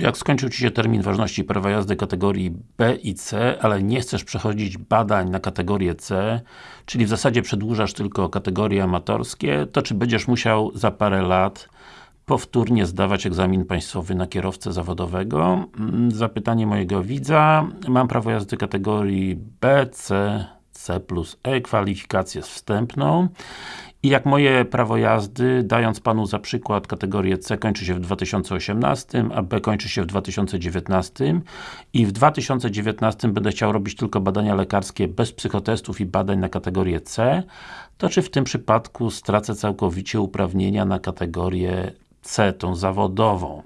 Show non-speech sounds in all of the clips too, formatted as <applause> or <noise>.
Czy jak skończył Ci się termin ważności prawa jazdy kategorii B i C, ale nie chcesz przechodzić badań na kategorię C, czyli w zasadzie przedłużasz tylko kategorie amatorskie, to czy będziesz musiał za parę lat powtórnie zdawać egzamin państwowy na kierowcę zawodowego? Mm, zapytanie mojego widza. Mam prawo jazdy kategorii B, C, C plus E, kwalifikację wstępną i jak moje prawo jazdy, dając Panu za przykład kategorię C kończy się w 2018, a B kończy się w 2019 i w 2019 będę chciał robić tylko badania lekarskie bez psychotestów i badań na kategorię C, to czy w tym przypadku stracę całkowicie uprawnienia na kategorię C, tą zawodową?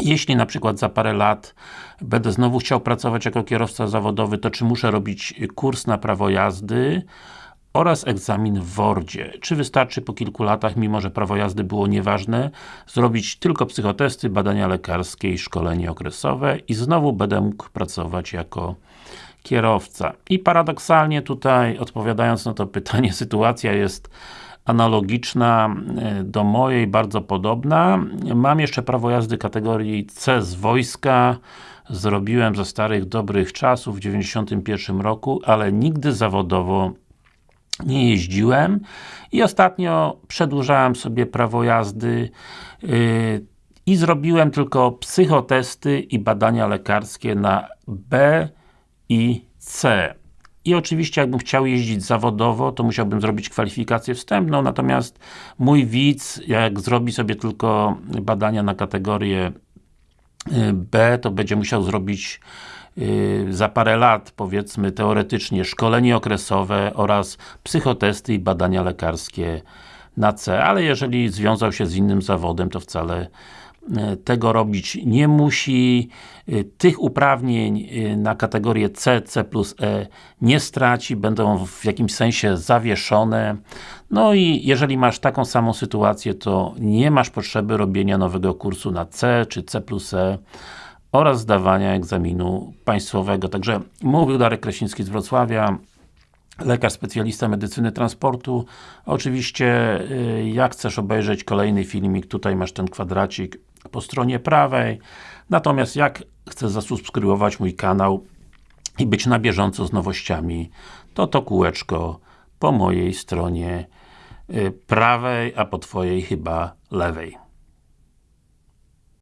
Jeśli na przykład za parę lat będę znowu chciał pracować jako kierowca zawodowy, to czy muszę robić kurs na prawo jazdy oraz egzamin w WORDzie. Czy wystarczy po kilku latach, mimo że prawo jazdy było nieważne, zrobić tylko psychotesty, badania lekarskie i szkolenie okresowe i znowu będę mógł pracować jako kierowca. I paradoksalnie tutaj, odpowiadając na to pytanie, <laughs> sytuacja jest analogiczna e, do mojej, bardzo podobna. Mam jeszcze prawo jazdy kategorii C z wojska, zrobiłem ze starych, dobrych czasów w 91 roku, ale nigdy zawodowo nie jeździłem i ostatnio przedłużałem sobie prawo jazdy yy, i zrobiłem tylko psychotesty i badania lekarskie na B i C. I oczywiście jakbym chciał jeździć zawodowo, to musiałbym zrobić kwalifikację wstępną, natomiast mój widz, jak zrobi sobie tylko badania na kategorię y, B, to będzie musiał zrobić za parę lat, powiedzmy teoretycznie, szkolenie okresowe oraz psychotesty i badania lekarskie na C, ale jeżeli związał się z innym zawodem, to wcale E, tego robić nie musi, e, tych uprawnień na kategorię C, C plus E nie straci, będą w jakimś sensie zawieszone. No i jeżeli masz taką samą sytuację, to nie masz potrzeby robienia nowego kursu na C czy C plus E oraz zdawania egzaminu państwowego. Także mówił Darek Krasiński z Wrocławia lekarz specjalista medycyny transportu. Oczywiście, jak chcesz obejrzeć kolejny filmik, tutaj masz ten kwadracik po stronie prawej. Natomiast jak chcesz zasubskrybować mój kanał i być na bieżąco z nowościami, to to kółeczko po mojej stronie y, prawej, a po Twojej chyba lewej.